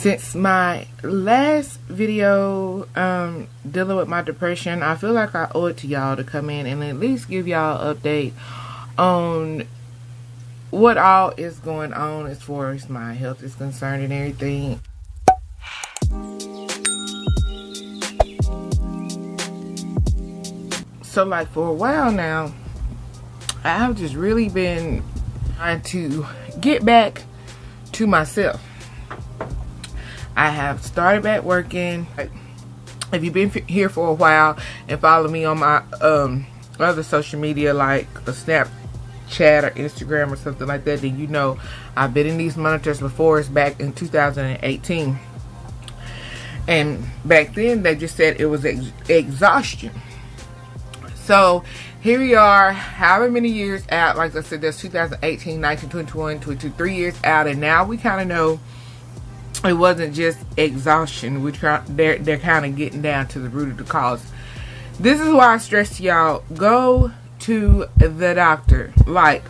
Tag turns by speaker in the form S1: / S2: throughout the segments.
S1: since my last video um, dealing with my depression, I feel like I owe it to y'all to come in and at least give y'all an update on what all is going on as far as my health is concerned and everything. So like for a while now, I've just really been trying to get back to myself. I have started back working. If you've been here for a while and follow me on my um, other social media like a Snapchat or Instagram or something like that, then you know I've been in these monitors before. It's back in 2018. And back then they just said it was ex exhaustion. So here we are, however many years out, like I said, that's 2018, 19, 21, 22, three years out, and now we kind of know it wasn't just exhaustion. We try, they're, they're kind of getting down to the root of the cause. This is why I stress to y'all, go to the doctor. Like,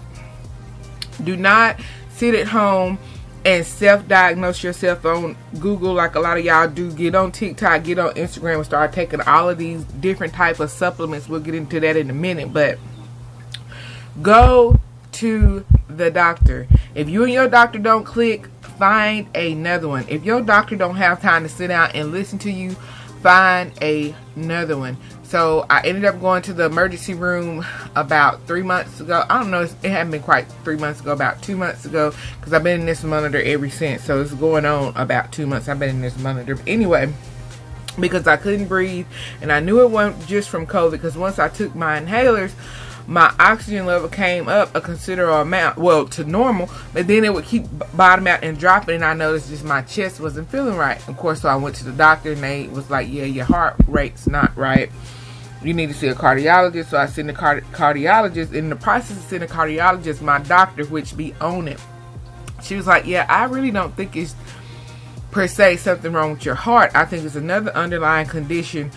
S1: do not sit at home and self-diagnose yourself on Google like a lot of y'all do. Get on TikTok, get on Instagram and start taking all of these different type of supplements. We'll get into that in a minute. But go to the doctor. If you and your doctor don't click, find another one. If your doctor don't have time to sit down and listen to you, find another one. So I ended up going to the emergency room about three months ago. I don't know, it hadn't been quite three months ago, about two months ago, because I've been in this monitor ever since. So it's going on about two months. I've been in this monitor. But anyway, because I couldn't breathe, and I knew it wasn't just from COVID, because once I took my inhalers, my oxygen level came up a considerable amount, well, to normal, but then it would keep bottoming out and dropping, and I noticed just my chest wasn't feeling right. Of course, so I went to the doctor, and they was like, yeah, your heart rate's not right you need to see a cardiologist. So I sent a card cardiologist. In the process of seeing a cardiologist, my doctor, which be on it, she was like, yeah, I really don't think it's per se something wrong with your heart. I think it's another underlying condition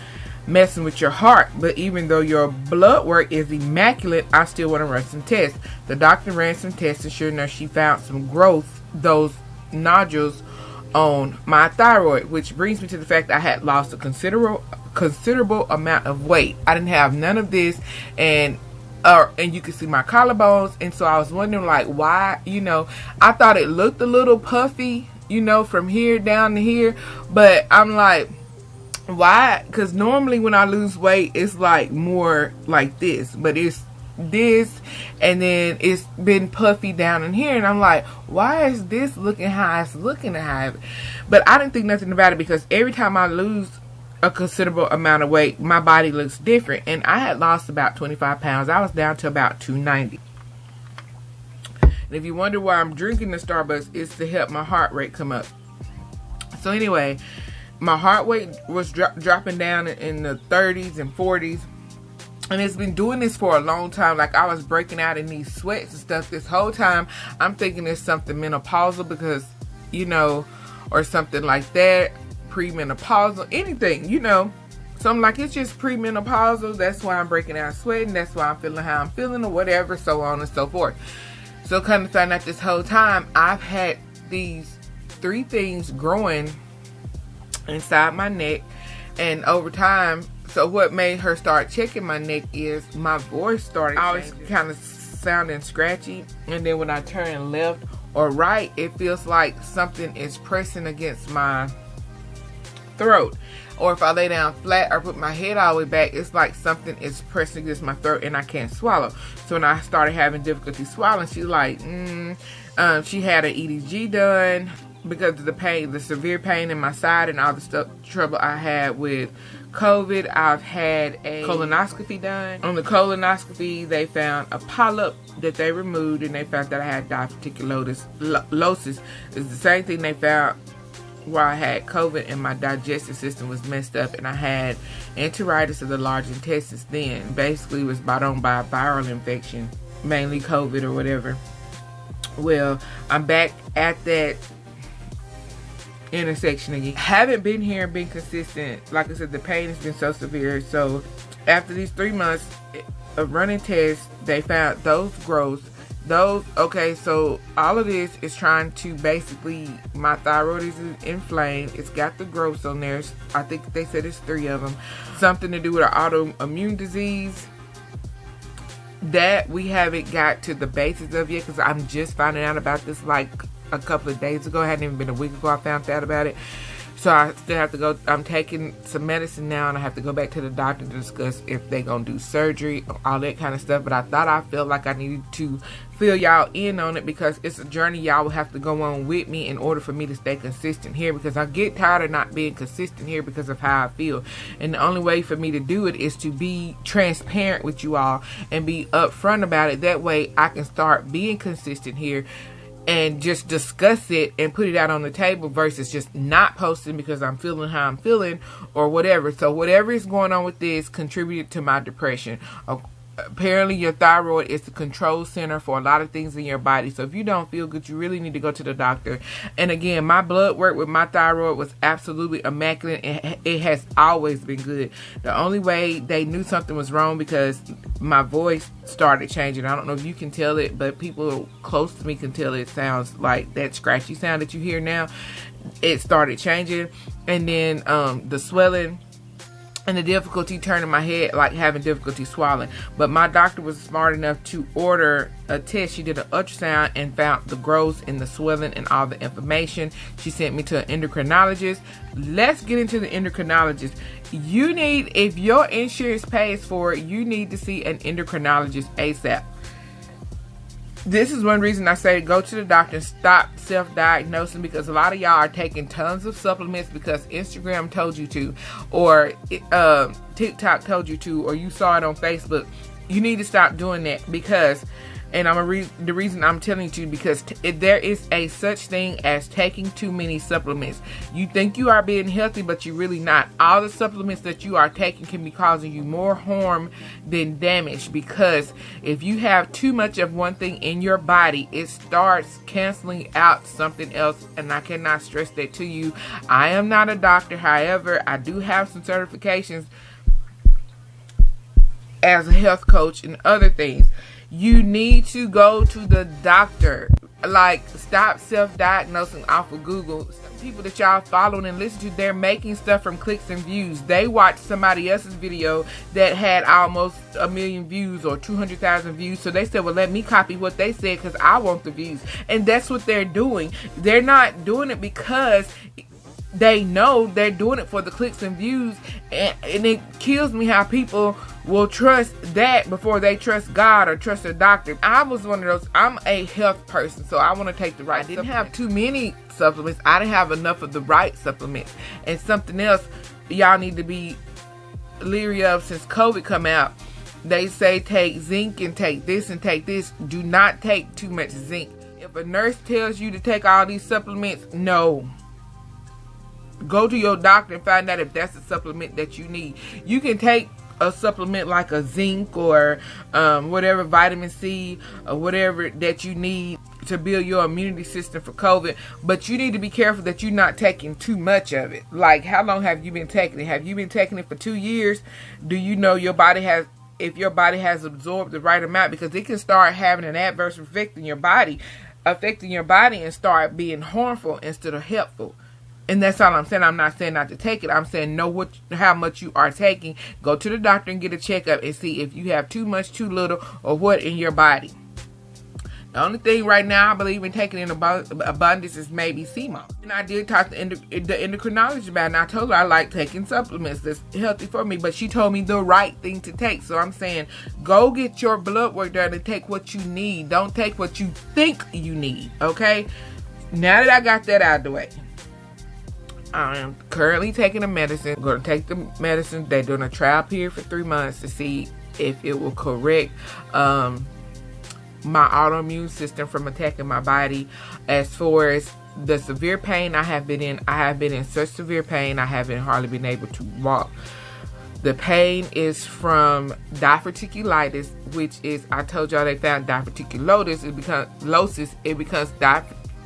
S1: messing with your heart. But even though your blood work is immaculate, I still want to run some tests. The doctor ran some tests and sure enough, she found some growth, those nodules on my thyroid, which brings me to the fact I had lost a considerable considerable amount of weight. I didn't have none of this and uh, and you can see my collarbones and so I was wondering like why you know I thought it looked a little puffy you know from here down to here but I'm like why because normally when I lose weight it's like more like this but it's this and then it's been puffy down in here and I'm like why is this looking how it's looking to have but I didn't think nothing about it because every time I lose a considerable amount of weight, my body looks different. And I had lost about 25 pounds. I was down to about 290. And if you wonder why I'm drinking the Starbucks, it's to help my heart rate come up. So anyway, my heart rate was dro dropping down in the 30s and 40s. And it's been doing this for a long time. Like I was breaking out in these sweats and stuff this whole time. I'm thinking it's something menopausal because, you know, or something like that premenopausal, anything, you know. So I'm like, it's just premenopausal. That's why I'm breaking out sweating. That's why I'm feeling how I'm feeling or whatever, so on and so forth. So kind of find out this whole time, I've had these three things growing inside my neck. And over time, so what made her start checking my neck is my voice started always kind of sounding scratchy. And then when I turn left or right, it feels like something is pressing against my throat. Or if I lay down flat or put my head all the way back, it's like something is pressing against my throat and I can't swallow. So when I started having difficulty swallowing, she's like, mm. um, she had an EDG done because of the pain, the severe pain in my side and all the stuff, trouble I had with COVID. I've had a colonoscopy done. On the colonoscopy, they found a polyp that they removed and they found that I had diverticulosis. It's the same thing they found where I had COVID and my digestive system was messed up and I had enteritis of the large intestines then. Basically was brought on by a viral infection, mainly COVID or whatever. Well, I'm back at that intersection again. Haven't been here and been consistent. Like I said, the pain has been so severe. So after these three months of running tests, they found those growths those okay so all of this is trying to basically my thyroid is inflamed it's got the growths on there i think they said it's three of them something to do with an autoimmune disease that we haven't got to the basis of yet because i'm just finding out about this like a couple of days ago it hadn't even been a week ago i found out about it so I still have to go. I'm taking some medicine now, and I have to go back to the doctor to discuss if they're gonna do surgery, all that kind of stuff. But I thought I felt like I needed to fill y'all in on it because it's a journey y'all will have to go on with me in order for me to stay consistent here because I get tired of not being consistent here because of how I feel. And the only way for me to do it is to be transparent with you all and be upfront about it. That way I can start being consistent here and just discuss it and put it out on the table versus just not posting because I'm feeling how I'm feeling or whatever. So whatever is going on with this contributed to my depression apparently your thyroid is the control center for a lot of things in your body. So if you don't feel good you really need to go to the doctor. And again my blood work with my thyroid was absolutely immaculate and it has always been good. The only way they knew something was wrong because my voice started changing. I don't know if you can tell it but people close to me can tell it sounds like that scratchy sound that you hear now. It started changing. And then um the swelling and the difficulty turning my head, like having difficulty swallowing. But my doctor was smart enough to order a test. She did an ultrasound and found the growth and the swelling and all the information. She sent me to an endocrinologist. Let's get into the endocrinologist. You need, if your insurance pays for it, you need to see an endocrinologist ASAP this is one reason I say go to the doctor and stop self-diagnosing because a lot of y'all are taking tons of supplements because Instagram told you to or uh, TikTok told you to or you saw it on Facebook. You need to stop doing that because and I'm a re- the reason I'm telling you because t- there is a such thing as taking too many supplements. You think you are being healthy, but you're really not. All the supplements that you are taking can be causing you more harm than damage because if you have too much of one thing in your body, it starts canceling out something else. And I cannot stress that to you. I am not a doctor, however, I do have some certifications as a health coach and other things you need to go to the doctor. Like, stop self-diagnosing off of Google. People that y'all following and listen to, they're making stuff from clicks and views. They watched somebody else's video that had almost a million views or 200,000 views. So they said, well, let me copy what they said because I want the views. And that's what they're doing. They're not doing it because they know they're doing it for the clicks and views and, and, it kills me how people will trust that before they trust God or trust a doctor. I was one of those, I'm a health person, so I want to take the right. I didn't have too many supplements. I didn't have enough of the right supplements. And something else y'all need to be leery of since COVID come out. They say take zinc and take this and take this. Do not take too much zinc. If a nurse tells you to take all these supplements, no go to your doctor and find out if that's the supplement that you need. You can take a supplement like a zinc or um, whatever vitamin C or whatever that you need to build your immunity system for COVID. But you need to be careful that you're not taking too much of it. Like, how long have you been taking it? Have you been taking it for two years? Do you know your body has, if your body has absorbed the right amount? Because it can start having an adverse effect in your body, affecting your body and start being harmful instead of helpful. And that's all I'm saying. I'm not saying not to take it. I'm saying know what how much you are taking. Go to the doctor and get a checkup and see if you have too much, too little, or what in your body. The only thing right now I believe in taking in abundance is maybe CMO. And I did talk to the endocrinologist about it, and I told her I like taking supplements that's healthy for me, but she told me the right thing to take. So I'm saying go get your blood work done and take what you need. Don't take what you think you need, okay? Now that I got that out of the way, I am currently taking the medicine. I'm going to take the medicine. They're doing a trial period for three months to see if it will correct um, my autoimmune system from attacking my body. As far as the severe pain I have been in, I have been in such severe pain, I haven't hardly been able to walk. The pain is from diverticulitis, which is, I told y'all they found diverticulosis, it becomes, it becomes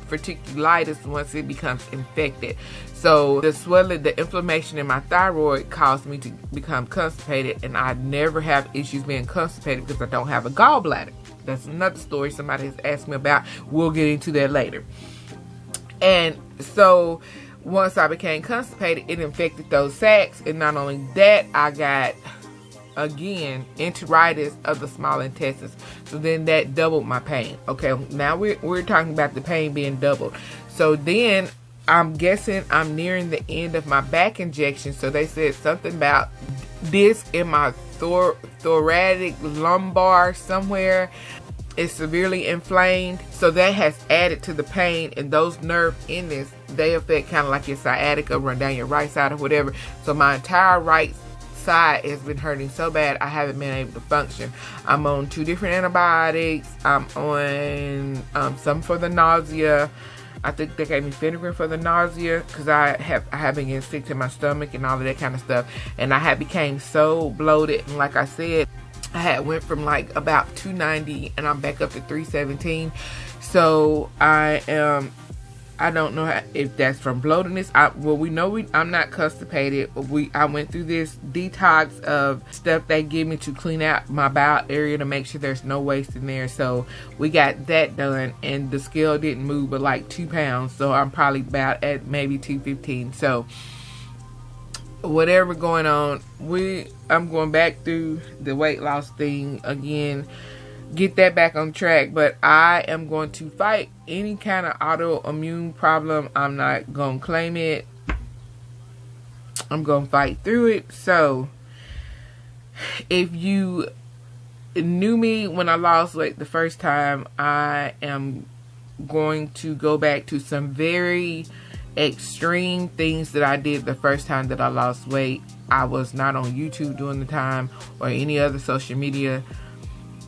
S1: diverticulitis once it becomes infected. So the swelling, the inflammation in my thyroid caused me to become constipated and I never have issues being constipated because I don't have a gallbladder. That's another story somebody has asked me about. We'll get into that later. And so once I became constipated, it infected those sacs. And not only that, I got again enteritis of the small intestines. So then that doubled my pain. Okay now we're, we're talking about the pain being doubled. So then i'm guessing i'm nearing the end of my back injection. So they said something about disc in my thor thoracic lumbar somewhere is severely inflamed. So that has added to the pain and those nerve endings they affect kind of like your sciatica run down your right side or whatever. So my entire right side has been hurting so bad I haven't been able to function. I'm on two different antibiotics. I'm on um, some for the nausea. I think they gave me Phenergan for the nausea because I have I have been getting sick to my stomach and all of that kind of stuff. And I had became so bloated and like I said, I had went from like about 290 and I'm back up to 317. So I am I don't know how, if that's from bloatedness. I, well, we know we, I'm not constipated. We I went through this detox of stuff they give me to clean out my bowel area to make sure there's no waste in there. So we got that done, and the scale didn't move but like two pounds. So I'm probably about at maybe 215. So whatever going on, we I'm going back through the weight loss thing again get that back on track. But I am going to fight any kind of autoimmune problem. I'm not going to claim it. I'm going to fight through it. So, if you knew me when I lost weight the first time, I am going to go back to some very extreme things that I did the first time that I lost weight. I was not on YouTube during the time or any other social media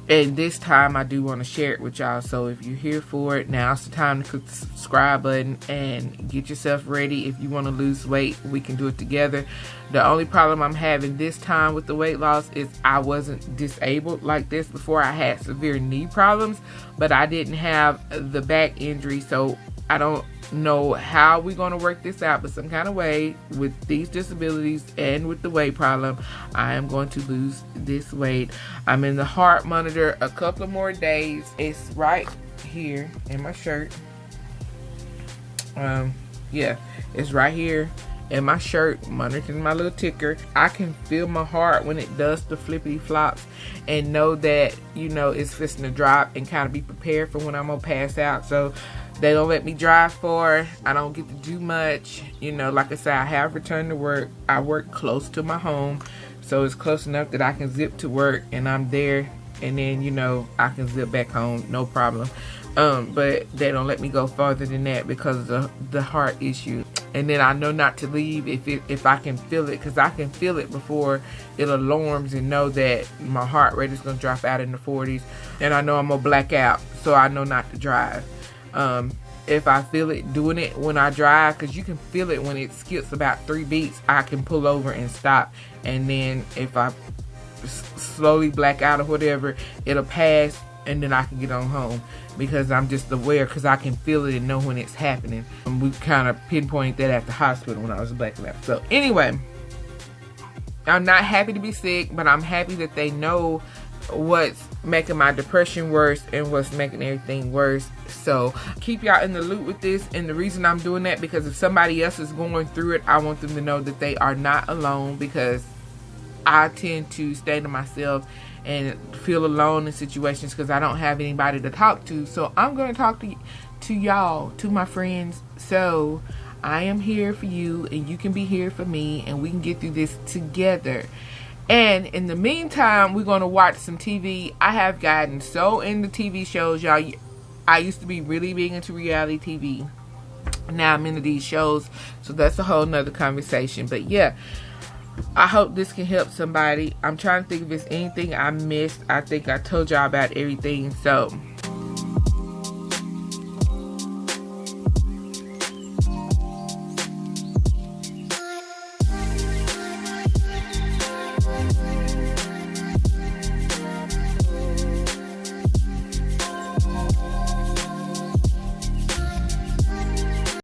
S1: and this time I do want to share it with y'all. So if you're here for it, now's the time to click the subscribe button and get yourself ready. If you want to lose weight, we can do it together. The only problem I'm having this time with the weight loss is I wasn't disabled like this before. I had severe knee problems, but I didn't have the back injury. So I don't know how we're going to work this out, but some kind of way with these disabilities and with the weight problem, I am going to lose this weight. I'm in the heart monitor a couple more days. It's right here in my shirt. Um, yeah, it's right here in my shirt, monitoring my little ticker. I can feel my heart when it does the flippity flops and know that, you know, it's fixing to drop and kind of be prepared for when I'm to pass out. So they don't let me drive far. I don't get to do much. You know, like I said, I have returned to work. I work close to my home. So it's close enough that I can zip to work and I'm there. And then, you know, I can zip back home. No problem. Um, but they don't let me go farther than that because of the, the heart issue. And then I know not to leave if it, if I can feel it because I can feel it before it alarms and know that my heart rate is going to drop out in the 40s. And I know I'm going to black out. So I know not to drive um, if I feel it doing it when I drive because you can feel it when it skips about three beats I can pull over and stop and then if I slowly black out or whatever it'll pass and then I can get on home because I'm just aware because I can feel it and know when it's happening and we kind of pinpointed that at the hospital when I was black out. so anyway I'm not happy to be sick but I'm happy that they know what's making my depression worse and what's making everything worse. So keep y'all in the loop with this. And the reason i'm doing that because if somebody else is going through it i want them to know that they are not alone because i tend to stay to myself and feel alone in situations because i don't have anybody to talk to. So i'm going to talk to to y'all to my friends. So i am here for you and you can be here for me and we can get through this together and in the meantime, we're going to watch some TV. I have gotten so into TV shows, y'all. I used to be really big into reality TV. Now I'm into these shows. So that's a whole nother conversation. But yeah, I hope this can help somebody. I'm trying to think if there's anything I missed. I think I told y'all about everything. So